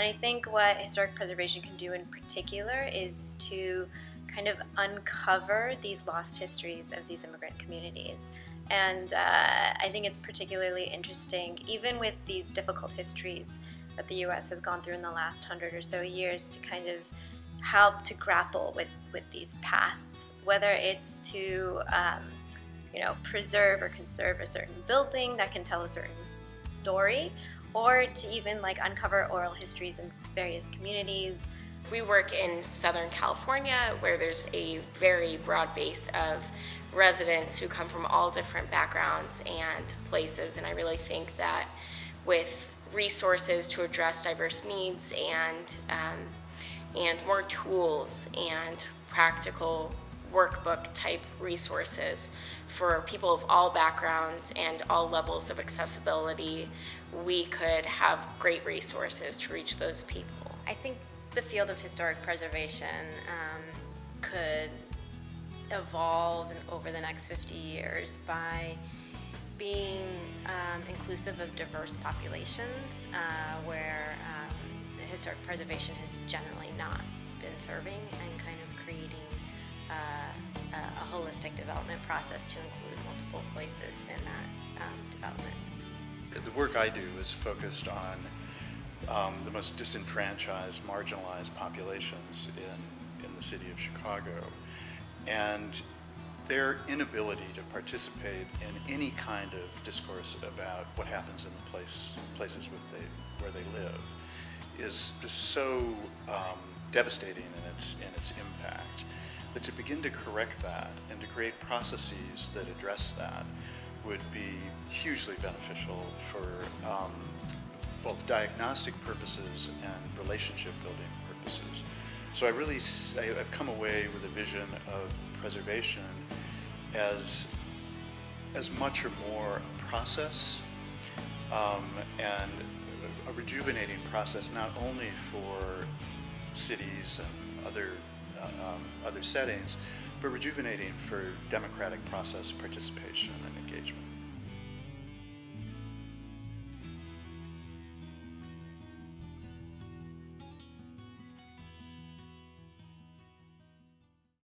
And I think what historic preservation can do in particular is to kind of uncover these lost histories of these immigrant communities. And uh, I think it's particularly interesting, even with these difficult histories that the US has gone through in the last hundred or so years, to kind of help to grapple with, with these pasts, whether it's to um, you know, preserve or conserve a certain building that can tell a certain story, or to even like uncover oral histories in various communities. We work in Southern California where there's a very broad base of residents who come from all different backgrounds and places and I really think that with resources to address diverse needs and um, and more tools and practical workbook type resources for people of all backgrounds and all levels of accessibility, we could have great resources to reach those people. I think the field of historic preservation um, could evolve over the next 50 years by being um, inclusive of diverse populations uh, where um, historic preservation has generally not been serving and kind of creating uh, a, holistic development process to include multiple voices in that um, development. The work I do is focused on um, the most disenfranchised, marginalized populations in, in the city of Chicago. And their inability to participate in any kind of discourse about what happens in the place, places where they, where they live is just so um, devastating in its, in its impact begin to correct that and to create processes that address that would be hugely beneficial for um, both diagnostic purposes and relationship building purposes. So I really, I've come away with a vision of preservation as, as much or more a process um, and a rejuvenating process not only for cities and other, um, other settings, but rejuvenating for democratic process participation and engagement.